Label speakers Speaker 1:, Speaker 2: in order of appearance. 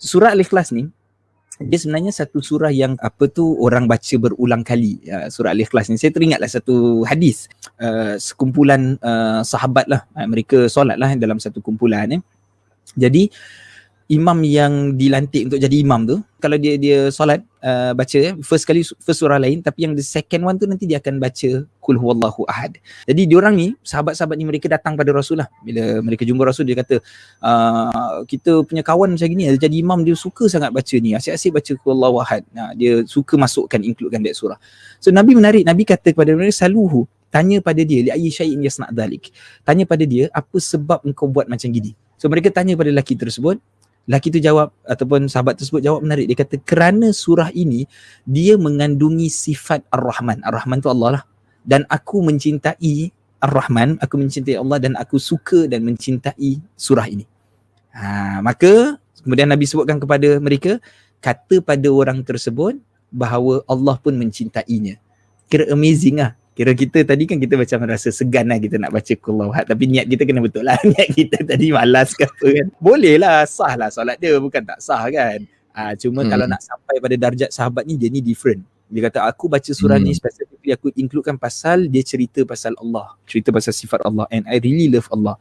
Speaker 1: surah Al-Ikhlas ni dia sebenarnya satu surah yang apa tu orang baca berulang kali uh, surah Al-Ikhlas ni. Saya teringatlah satu hadis uh, sekumpulan uh, sahabat lah. Uh, mereka solat lah dalam satu kumpulan eh. jadi imam yang dilantik untuk jadi imam tu kalau dia dia solat uh, baca first kali first surah lain tapi yang the second one tu nanti dia akan baca kul huwallahu ahad. Jadi diorang ni sahabat-sahabat ni mereka datang pada rasul lah. Bila mereka jumpa rasul dia kata uh, kita punya kawan macam gini jadi imam dia suka sangat baca ni. Asyik-asyik baca kul huwallahu ahad. Nah, dia suka masukkan includekan that surah. So nabi menarik. Nabi kata kepada mereka saluhu. Tanya pada dia li ayyi syai'in yasna' dhalik? Tanya pada dia apa sebab engkau buat macam gini? So mereka tanya pada lelaki tersebut Laki tu jawab ataupun sahabat tersebut jawab menarik. Dia kata kerana surah ini dia mengandungi sifat Ar-Rahman. Ar-Rahman tu Allah lah. Dan aku mencintai Ar-Rahman, aku mencintai Allah dan aku suka dan mencintai surah ini. Ha, maka kemudian Nabi sebutkan kepada mereka, kata pada orang tersebut bahawa Allah pun mencintainya. Kira amazing lah. Kira kita tadi kan kita macam rasa segan lah kita nak baca kulawhat. Tapi niat kita kena betul lah. Niat kita tadi malas ke apa kan. Boleh lah sah lah solat dia. Bukan tak sah kan. Ha, cuma hmm. kalau nak sampai pada darjat sahabat ni dia ni different. Dia kata aku baca surah hmm. ni specifically aku includekan pasal dia cerita pasal Allah. Cerita pasal sifat Allah. And I really love Allah.